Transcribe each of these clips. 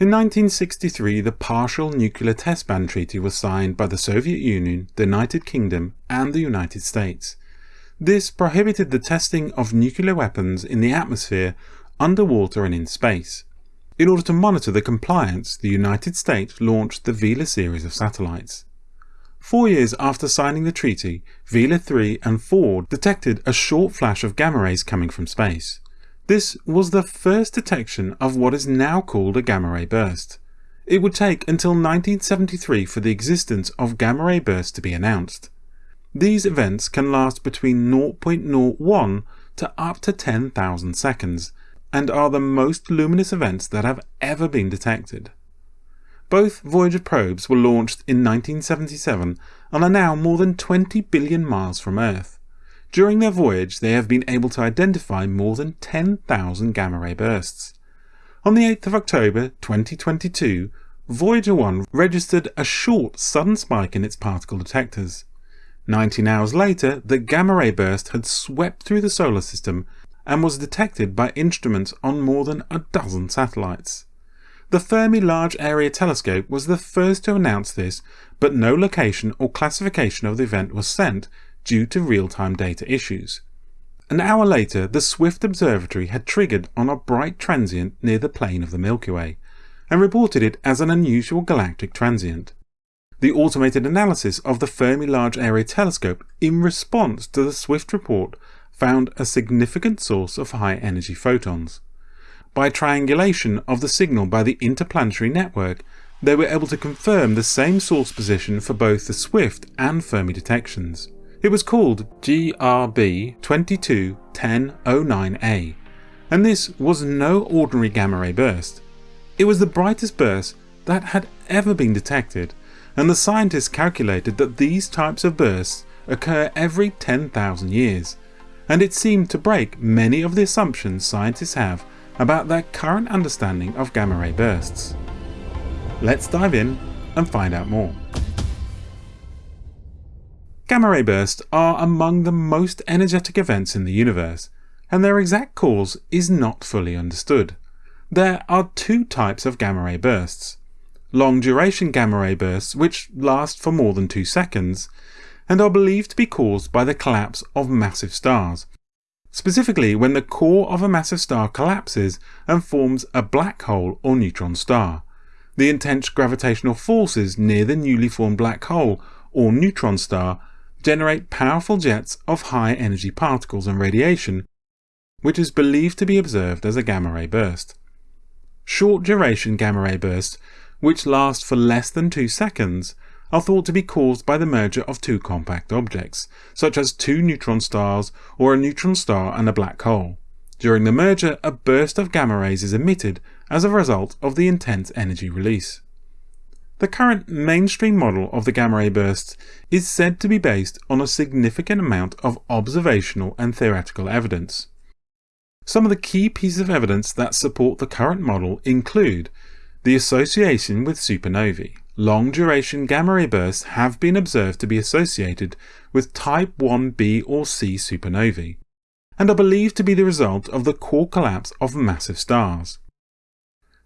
In 1963, the Partial Nuclear Test Ban Treaty was signed by the Soviet Union, the United Kingdom, and the United States. This prohibited the testing of nuclear weapons in the atmosphere, underwater and in space. In order to monitor the compliance, the United States launched the Vela series of satellites. Four years after signing the treaty, Vela 3 and 4 detected a short flash of gamma rays coming from space. This was the first detection of what is now called a gamma ray burst. It would take until 1973 for the existence of gamma ray bursts to be announced. These events can last between 0.01 to up to 10,000 seconds, and are the most luminous events that have ever been detected. Both Voyager probes were launched in 1977 and are now more than 20 billion miles from Earth. During their voyage, they have been able to identify more than 10,000 gamma ray bursts. On the 8th of October 2022, Voyager 1 registered a short sudden spike in its particle detectors. 19 hours later, the gamma ray burst had swept through the solar system and was detected by instruments on more than a dozen satellites. The Fermi Large Area Telescope was the first to announce this, but no location or classification of the event was sent due to real-time data issues. An hour later, the Swift Observatory had triggered on a bright transient near the plane of the Milky Way, and reported it as an unusual galactic transient. The automated analysis of the Fermi Large Area Telescope in response to the Swift report found a significant source of high-energy photons. By triangulation of the signal by the Interplanetary Network, they were able to confirm the same source position for both the Swift and Fermi detections. It was called GRB 221009A, and this was no ordinary gamma ray burst. It was the brightest burst that had ever been detected, and the scientists calculated that these types of bursts occur every 10,000 years, and it seemed to break many of the assumptions scientists have about their current understanding of gamma ray bursts. Let's dive in and find out more. Gamma ray bursts are among the most energetic events in the universe, and their exact cause is not fully understood. There are two types of gamma ray bursts. Long duration gamma ray bursts which last for more than 2 seconds, and are believed to be caused by the collapse of massive stars, specifically when the core of a massive star collapses and forms a black hole or neutron star. The intense gravitational forces near the newly formed black hole or neutron star generate powerful jets of high energy particles and radiation, which is believed to be observed as a gamma ray burst. Short duration gamma ray bursts, which last for less than 2 seconds, are thought to be caused by the merger of two compact objects, such as two neutron stars or a neutron star and a black hole. During the merger, a burst of gamma rays is emitted as a result of the intense energy release. The current mainstream model of the gamma ray bursts is said to be based on a significant amount of observational and theoretical evidence. Some of the key pieces of evidence that support the current model include the association with supernovae. Long duration gamma ray bursts have been observed to be associated with type 1b or c supernovae, and are believed to be the result of the core collapse of massive stars.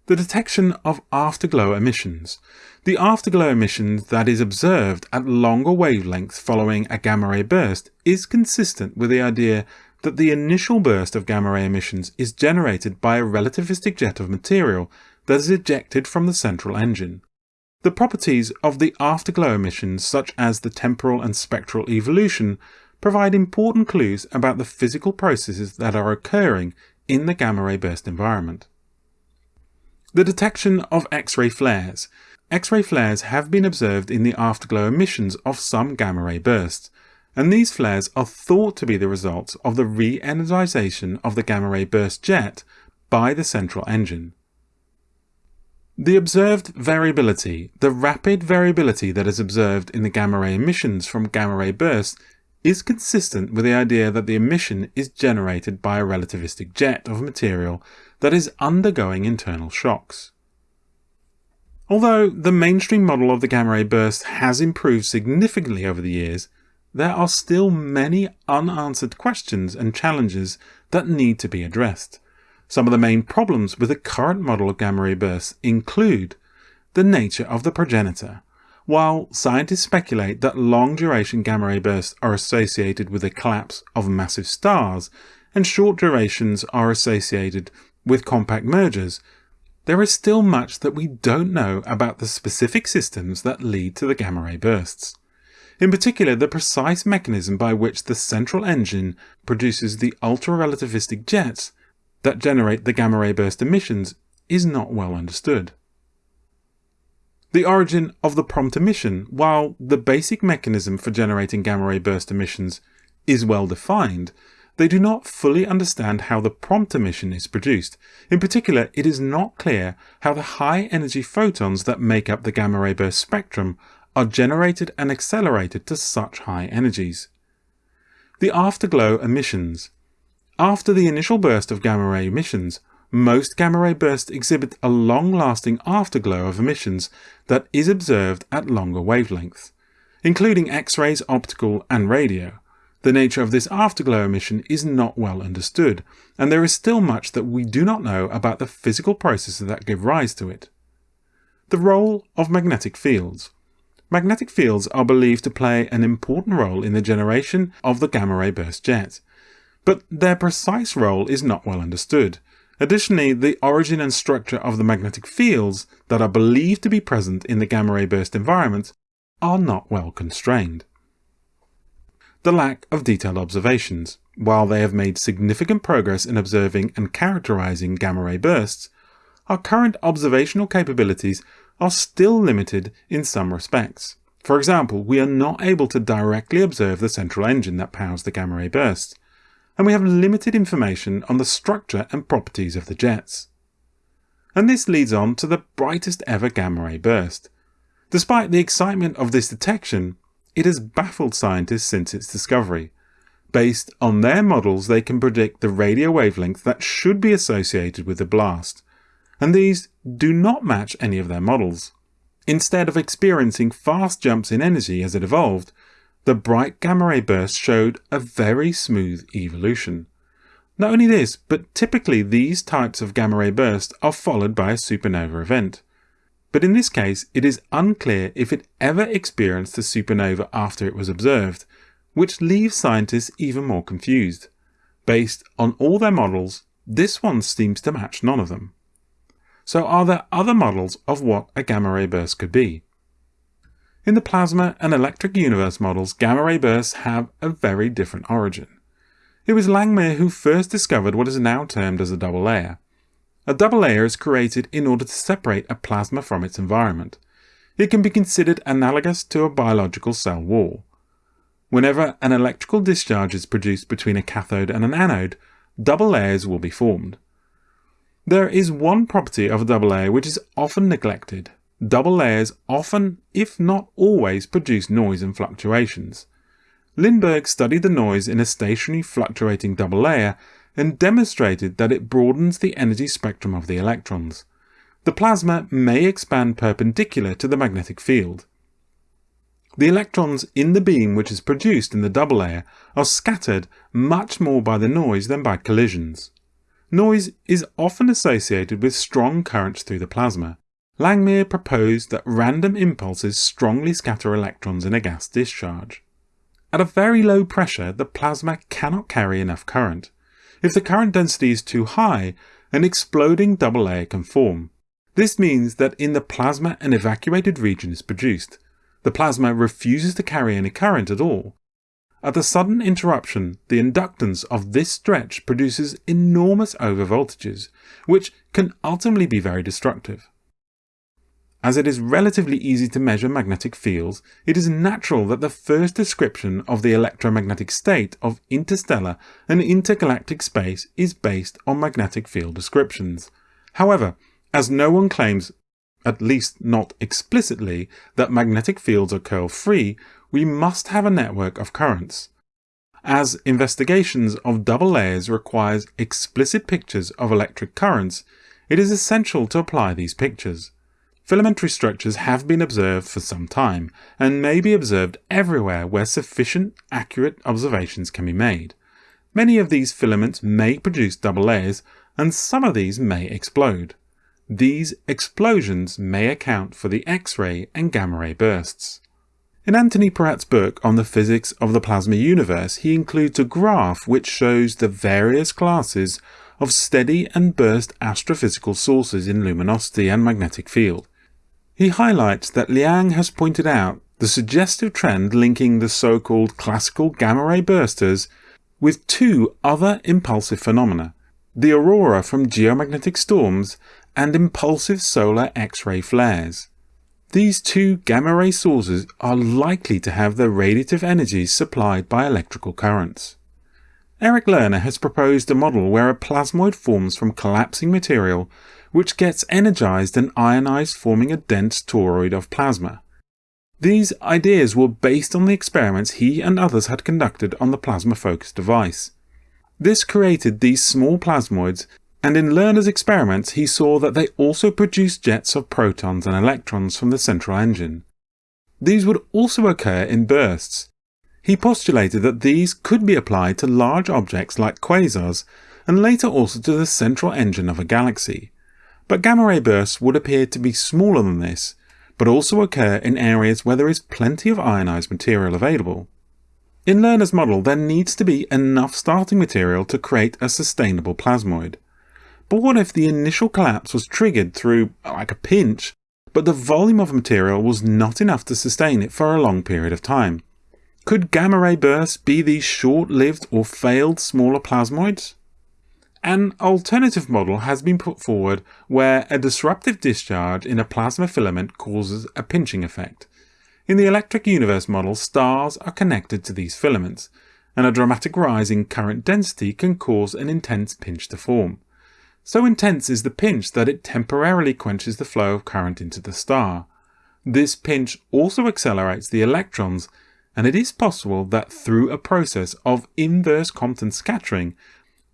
The detection of afterglow emissions. The afterglow emission that is observed at longer wavelengths following a gamma ray burst is consistent with the idea that the initial burst of gamma ray emissions is generated by a relativistic jet of material that is ejected from the central engine. The properties of the afterglow emissions such as the temporal and spectral evolution provide important clues about the physical processes that are occurring in the gamma ray burst environment. The detection of X-ray flares. X-ray flares have been observed in the afterglow emissions of some gamma-ray bursts, and these flares are thought to be the result of the re-energization of the gamma-ray burst jet by the central engine. The observed variability, the rapid variability that is observed in the gamma-ray emissions from gamma-ray bursts is consistent with the idea that the emission is generated by a relativistic jet of material that is undergoing internal shocks. Although the mainstream model of the gamma ray burst has improved significantly over the years, there are still many unanswered questions and challenges that need to be addressed. Some of the main problems with the current model of gamma ray bursts include the nature of the progenitor. While scientists speculate that long duration gamma ray bursts are associated with the collapse of massive stars, and short durations are associated with compact mergers, there is still much that we don't know about the specific systems that lead to the gamma ray bursts. In particular, the precise mechanism by which the central engine produces the ultra-relativistic jets that generate the gamma ray burst emissions is not well understood. The origin of the prompt emission, while the basic mechanism for generating gamma ray burst emissions is well defined, they do not fully understand how the prompt emission is produced. In particular, it is not clear how the high energy photons that make up the gamma ray burst spectrum are generated and accelerated to such high energies. The afterglow emissions. After the initial burst of gamma ray emissions, most gamma ray bursts exhibit a long-lasting afterglow of emissions that is observed at longer wavelengths, including X-rays, optical and radio. The nature of this afterglow emission is not well understood, and there is still much that we do not know about the physical processes that give rise to it. The role of magnetic fields. Magnetic fields are believed to play an important role in the generation of the gamma ray burst jet, but their precise role is not well understood. Additionally, the origin and structure of the magnetic fields that are believed to be present in the gamma ray burst environment are not well constrained the lack of detailed observations. While they have made significant progress in observing and characterizing gamma ray bursts, our current observational capabilities are still limited in some respects. For example, we are not able to directly observe the central engine that powers the gamma ray bursts, and we have limited information on the structure and properties of the jets. And this leads on to the brightest ever gamma ray burst. Despite the excitement of this detection, it has baffled scientists since its discovery. Based on their models, they can predict the radio wavelength that should be associated with the blast, and these do not match any of their models. Instead of experiencing fast jumps in energy as it evolved, the bright gamma ray burst showed a very smooth evolution. Not only this, but typically these types of gamma ray bursts are followed by a supernova event but in this case it is unclear if it ever experienced a supernova after it was observed, which leaves scientists even more confused. Based on all their models, this one seems to match none of them. So are there other models of what a gamma ray burst could be? In the plasma and electric universe models, gamma ray bursts have a very different origin. It was Langmuir who first discovered what is now termed as a double layer. A double layer is created in order to separate a plasma from its environment. It can be considered analogous to a biological cell wall. Whenever an electrical discharge is produced between a cathode and an anode, double layers will be formed. There is one property of a double layer which is often neglected. Double layers often, if not always, produce noise and fluctuations. Lindberg studied the noise in a stationary fluctuating double layer and demonstrated that it broadens the energy spectrum of the electrons. The plasma may expand perpendicular to the magnetic field. The electrons in the beam which is produced in the double layer are scattered much more by the noise than by collisions. Noise is often associated with strong currents through the plasma. Langmuir proposed that random impulses strongly scatter electrons in a gas discharge. At a very low pressure, the plasma cannot carry enough current. If the current density is too high, an exploding double layer can form. This means that in the plasma an evacuated region is produced. The plasma refuses to carry any current at all. At the sudden interruption, the inductance of this stretch produces enormous overvoltages, which can ultimately be very destructive. As it is relatively easy to measure magnetic fields, it is natural that the first description of the electromagnetic state of interstellar and intergalactic space is based on magnetic field descriptions. However, as no one claims, at least not explicitly, that magnetic fields are curl-free, we must have a network of currents. As investigations of double layers requires explicit pictures of electric currents, it is essential to apply these pictures. Filamentary structures have been observed for some time, and may be observed everywhere where sufficient accurate observations can be made. Many of these filaments may produce double layers, and some of these may explode. These explosions may account for the X-ray and gamma-ray bursts. In Anthony Peratt's book on the physics of the plasma universe, he includes a graph which shows the various classes of steady and burst astrophysical sources in luminosity and magnetic field. He highlights that Liang has pointed out the suggestive trend linking the so-called classical gamma-ray bursters with two other impulsive phenomena, the aurora from geomagnetic storms and impulsive solar X-ray flares. These two gamma-ray sources are likely to have their radiative energies supplied by electrical currents. Eric Lerner has proposed a model where a plasmoid forms from collapsing material which gets energized and ionized forming a dense toroid of plasma. These ideas were based on the experiments he and others had conducted on the plasma focus device. This created these small plasmoids and in Lerner's experiments he saw that they also produced jets of protons and electrons from the central engine. These would also occur in bursts. He postulated that these could be applied to large objects like quasars and later also to the central engine of a galaxy. But gamma-ray bursts would appear to be smaller than this, but also occur in areas where there is plenty of ionized material available. In Lerner's model there needs to be enough starting material to create a sustainable plasmoid. But what if the initial collapse was triggered through, like a pinch, but the volume of material was not enough to sustain it for a long period of time? Could gamma-ray bursts be these short-lived or failed smaller plasmoids? An alternative model has been put forward where a disruptive discharge in a plasma filament causes a pinching effect. In the electric universe model, stars are connected to these filaments, and a dramatic rise in current density can cause an intense pinch to form. So intense is the pinch that it temporarily quenches the flow of current into the star. This pinch also accelerates the electrons, and it is possible that through a process of inverse Compton scattering,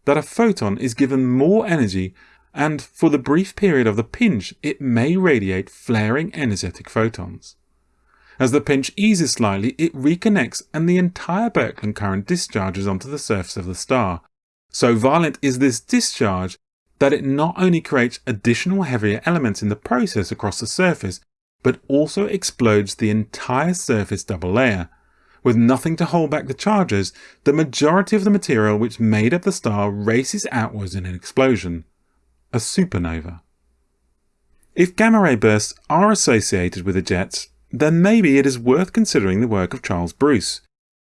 that a photon is given more energy and for the brief period of the pinch it may radiate flaring energetic photons. As the pinch eases slightly, it reconnects and the entire Birkeland current discharges onto the surface of the star. So violent is this discharge that it not only creates additional heavier elements in the process across the surface, but also explodes the entire surface double layer. With nothing to hold back the charges, the majority of the material which made up the star races outwards in an explosion. A supernova. If gamma-ray bursts are associated with the jets, then maybe it is worth considering the work of Charles Bruce.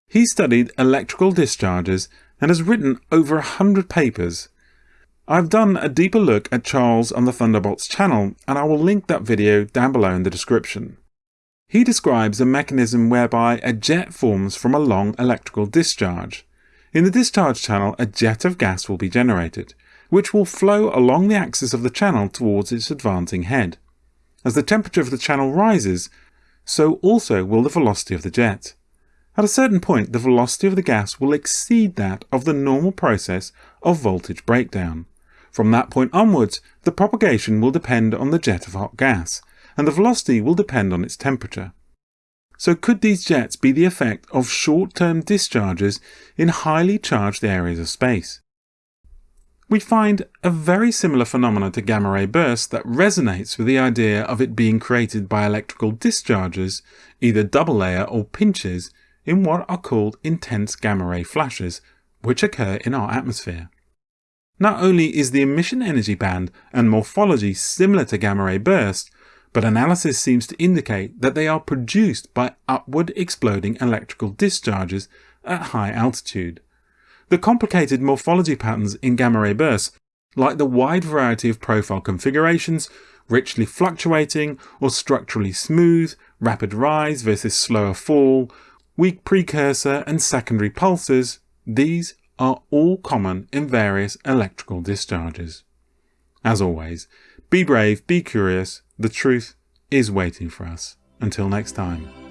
He studied electrical discharges and has written over a hundred papers I've done a deeper look at Charles on the Thunderbolts channel and I will link that video down below in the description. He describes a mechanism whereby a jet forms from a long electrical discharge. In the discharge channel a jet of gas will be generated, which will flow along the axis of the channel towards its advancing head. As the temperature of the channel rises, so also will the velocity of the jet. At a certain point the velocity of the gas will exceed that of the normal process of voltage breakdown. From that point onwards, the propagation will depend on the jet of hot gas, and the velocity will depend on its temperature. So could these jets be the effect of short-term discharges in highly charged areas of space? We find a very similar phenomenon to gamma-ray bursts that resonates with the idea of it being created by electrical discharges, either double layer or pinches, in what are called intense gamma-ray flashes, which occur in our atmosphere. Not only is the emission energy band and morphology similar to gamma-ray bursts, but analysis seems to indicate that they are produced by upward exploding electrical discharges at high altitude. The complicated morphology patterns in gamma-ray bursts, like the wide variety of profile configurations, richly fluctuating or structurally smooth, rapid rise versus slower fall, weak precursor and secondary pulses, these are all common in various electrical discharges. As always, be brave, be curious, the truth is waiting for us. Until next time.